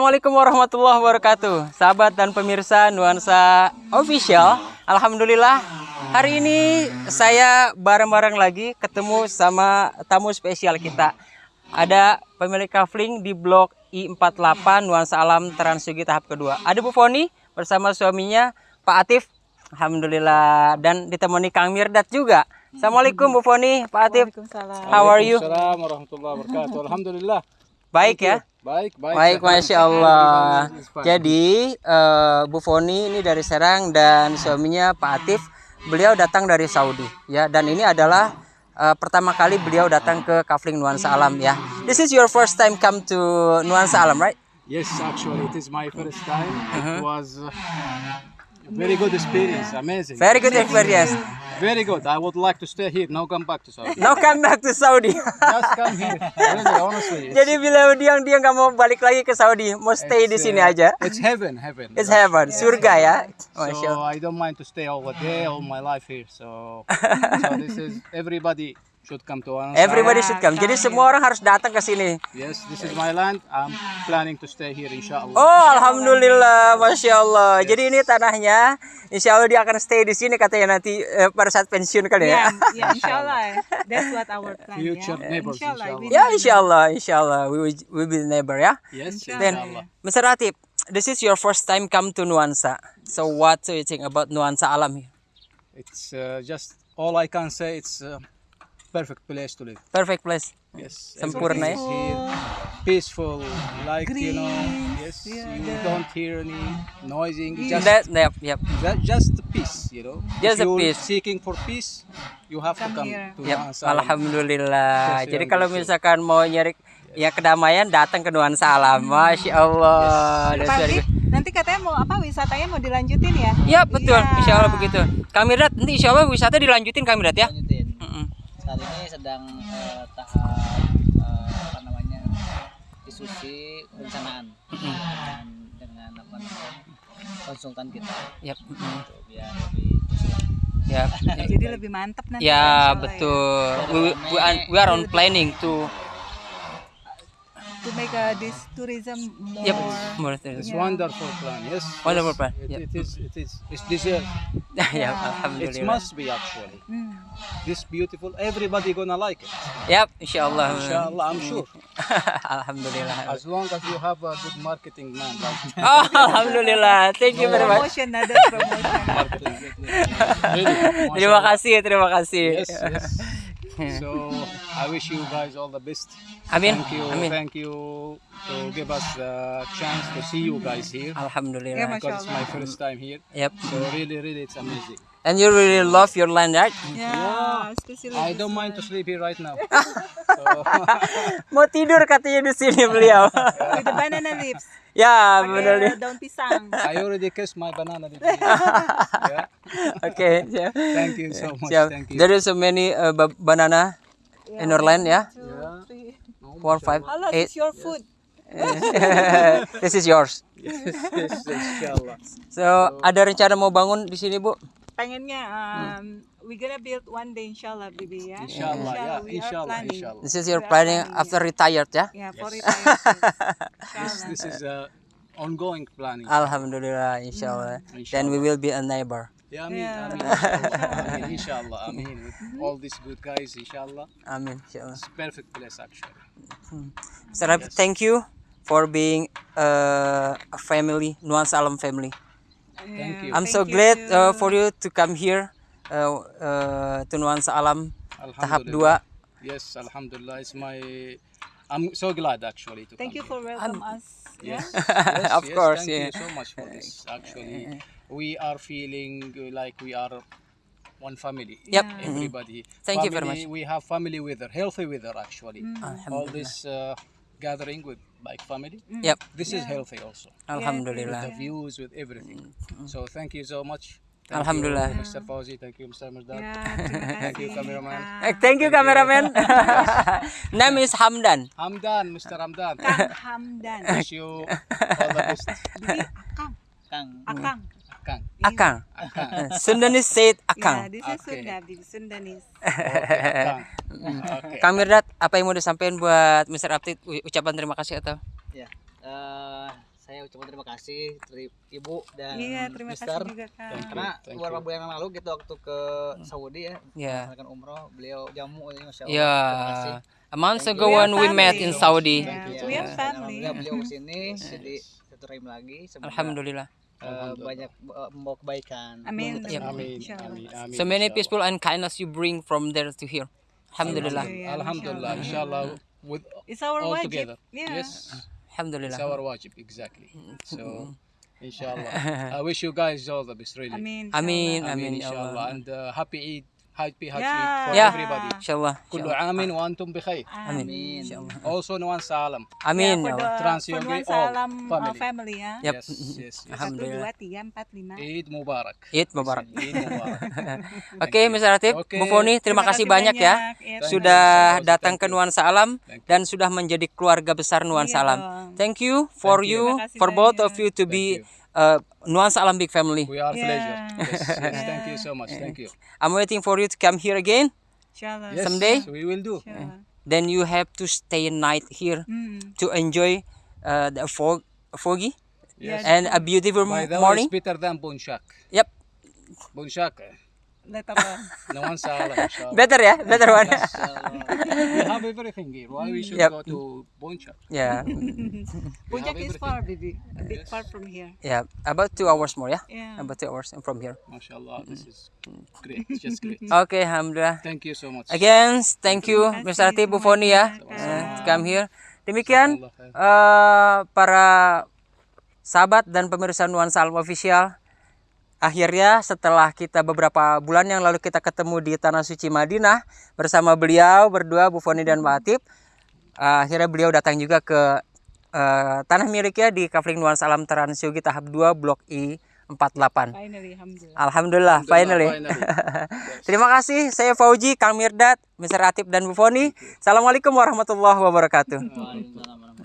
Assalamualaikum warahmatullahi wabarakatuh. Sahabat dan pemirsa Nuansa Official Alhamdulillah Hari ini saya bareng-bareng lagi ketemu sama tamu spesial kita. Ada pemilik kafling di blok I48 Nuansa Alam Transugi tahap kedua. Ada Bu Foni bersama suaminya Pak Atif. Alhamdulillah. Dan ditemani Kang Mirdat juga. Assalamualaikum Bu Foni, Pak Atif. How are you? Assalamualaikum warahmatullahi wabarakatuh. Alhamdulillah. Baik ya? Baik, baik. Baik, masya Allah. Jadi eh, Bu Foni ini dari Serang dan suaminya Pak Atif, beliau datang dari Saudi, ya. Dan ini adalah eh, pertama kali beliau datang ke Kafling Nuansa Alam, ya. This is your first time come to Nuansa Alam, right? Yes, actually, it is my first time. Uh-huh. It was uh, very good experience. Amazing. Very good experience. Very good. I would like to stay here. Now come back to Saudi. Now come back to Saudi. Just come here. Really, honestly. It's, Jadi bila dia dia nggak mau balik lagi ke Saudi, mau stay di sini uh, aja. It's heaven, heaven. It's heaven, surga ya. Masya So I don't mind to stay all the day, all my life here. So, so this is everybody should come to. Everybody should come. Jadi semua orang harus datang ke sini. Yes, this is my land. I'm planning to stay here, inshallah. Oh, alhamdulillah, masya Allah. Jadi ini tanahnya, insya Allah dia akan stay di sini katanya nanti eh, pada saat pensiun kali ya. Yeah, yeah, inshallah. That's what our plan. Future yeah. neighbors, inshallah. we Ya, insya Allah, insya Allah, we will, we will be neighbor ya. Yes, Then, inshallah. Mr. Ratib, this is your first time come to Nuansa. So what do you think about Nuansa Alam here? It's uh, just all I can say. It's a perfect place to live. Perfect place. Yes, Sempurna ya. is here, peaceful, like you know. Yes, you don't hear any noising. Just That, yep, yep. that, just peace, you know. Just if a peace. seeking for peace, you have to Come come here. to Yep, Nuansa Alam. alhamdulillah. Yes, Jadi ya, kalau misalkan mau nyari ya kedamaian datang ke Nuansa Alam. Masya Allah. Dik, good. nanti katanya mau apa wisatanya mau dilanjutin ya? Ya betul, Iya. insya Allah begitu. Kamirat nanti insya Allah wisata dilanjutin Kamirat ya. lanjutin. Saat ini sedang eh, tahap eh, apa namanya diskusi perencanaan dengan, dengan apa namanya konsultan kita Yap. mm-mm. gitu, biar lebih sesuai. Yap. Jadi lebih mantap nanti. Ya insya Allah betul. We, we, are, we are on planning to To make uh, this tourism more. Yep. more It's to- wonderful plan. Yes. Wonderful yes, plan, It, yep. it is. It is. It's deserved. ya, It alhamdulillah. must be actually. Hmm. This beautiful. Everybody gonna like it. Yap, insya Allah. Inshallah, I'm sure. alhamdulillah. As long as you have a good marketing man like. Oh, alhamdulillah. Thank you very much. Promotion, ada promotion. Marketing. really. Terima kasih, terima kasih. Yes, yes. So I wish you guys all the best. Amin. Thank you. Amin. Thank you to give us the chance to see you guys here. Alhamdulillah. Masya Because it's my first time here. Yep. So really, really, it's amazing. And you really love your land, right? Yeah, especially I don't mind to sleep here right now. Mau tidur katanya di sini beliau. With the banana leaves. ya, Pakai benar. daun pisang. I already kissed my banana. leaf. yeah. Oke, siap. Thank you so much. Siap. Thank you. There is so many uh, ba- banana in our land, ya. Two, three. Four, five, Allah, eight. it's your food. This is yours. yes, yes, inshallah. So, ada rencana mau bangun di sini, Bu? Pengennya, um, we gonna build one day, inshallah, baby, ya. Inshallah, yeah, we are inshallah, inshallah. This is your planning planning, after retired, ya? Yeah, for Yes. retirement. This, this is a ongoing planning. Alhamdulillah, inshallah. Then we will be a neighbor. Yeah, I mean, Yeah. I mean, inshallah, I mean, inshallah, I mean, with all these good guys, inshallah, Amin, inshallah. it's perfect place actually. Mr. Rafi, thank you for being uh, a family, Nuansa Alam family. Thank you. I'm so you glad too. uh, for you to come here uh, uh, to Nuansa Alam tahap 2. Yes, Alhamdulillah, it's my. I'm so glad actually to come. Thank you come for welcome us. here. Yeah. Yes, yes, Of yes, course, Thank yeah. you so much for this. Actually, we are feeling like we are one family. Yep. Everybody. Thank you very much. We have family weather, healthy weather actually. All this uh, gathering with like family. Yep, This is healthy also. Alhamdulillah. With The views with everything. So thank you so much. Alhamdulillah. you, Mr. Fauzi. Thank you, Mr. Merdad. Ya, terima Thank you, cameraman. Eh, thank you, cameraman. Name is Hamdan. Hamdan, Mr. Hamdan. Kang Hamdan. Wish you all the best. Bibi, Akang. Kang Akang. Akang. Akang. Akang. Sundanese said Yeah, Akang. this is Okay. Sunda, Bibi Sundanese. Akang. Okay. Kang Mirdad, apa yang mau disampaikan buat Mr. Aptit? Ucapan terima kasih atau? ya eh, saya ucapkan terima kasih dari ibu dan Iya, terima kasih Mister. juga Kak. Karena Thank beberapa bulan yang lalu gitu waktu ke Saudi ya, Ya. melakukan umroh, beliau jamu ini masya Allah. Ya. Terima kasih. A month ago when we Family. met in Saudi. Yeah, Iya, we are dan family. Alhamdulillah beliau ke sini, jadi satu lagi. Semoga Alhamdulillah. Eh, banyak membawa kebaikan. Amin. Yep. Amin, amin, amin. So many inshallah. peaceful and kindness you bring from there to here. Alhamdulillah. Alhamdulillah, inshallah, with It's our all wajib. together. Yeah. Yes, it's Alhamdulillah. our wajib, exactly. So, inshallah, I wish you guys all the best, really. Amin. Amin, inshallah. amin, Amin, inshallah. Allah. And uh, happy Eid, happy happy yeah. for yeah. everybody. Insyaallah. Kullu amin wa antum bi khair. amin. Insyaallah. Also Nuan Salam. Amin. Yeah, yeah, Trans Yogi all family. family ya. Yep. Yes, yes, yes. Alhamdulillah. 1 2 3 4 5. Eid Mubarak. Eid Mubarak. Eid Mubarak. Oke, okay, Mr. Ratib, okay. Bu Foni, terima, terima kasih banyak, banyak ya. Yep. Sudah you. datang ke Nuan Salam dan sudah menjadi keluarga besar Nuan Salam. Thank you for you for both of you to be uh, Nuansa Alam big family. We are Yeah. pleasure. Yes, yes. Yeah. Thank you so much. Thank you. I'm waiting for you to come here again. Inshallah. Yes, Someday? we will do. Inshallah. Then you have to stay a night here Hmm. to enjoy uh, the fog, foggy Yes. and a beautiful By the way, morning. it's better than Bunshak. Yep, Bunshak. Eh, Later on. Nuan Salam. inshallah. better ya, better one. we have everything here. Why we should Yep. go to Bunshak? yeah, Puncak is far, baby. A bit far from here. yeah, about two hours more ya, Yeah. about two hours from here. MashaAllah, this is great. It's just great. Okay, alhamdulillah. Thank you so much. Again, thank you Mr. kasih Ati Bu Foni ya to come here. Demikian eh, para sahabat dan pemirsa Nuansa Alam Official. Akhirnya setelah kita beberapa bulan yang lalu kita ketemu di Tanah Suci Madinah bersama beliau berdua Bu Foni dan Mbak Atip. eh, akhirnya beliau datang juga ke eh, tanah miliknya di Kafling Nuansa Alam Transyogi tahap 2 Blok I 48. Finally, alhamdulillah. Alhamdulillah, finally. finally. Terima kasih. Saya Fauji, Kang Mirdad, Mr. Atip dan Bu Foni. Assalamualaikum warahmatullahi wabarakatuh. Waalaikumsalam warahmatullahi wabarakatuh.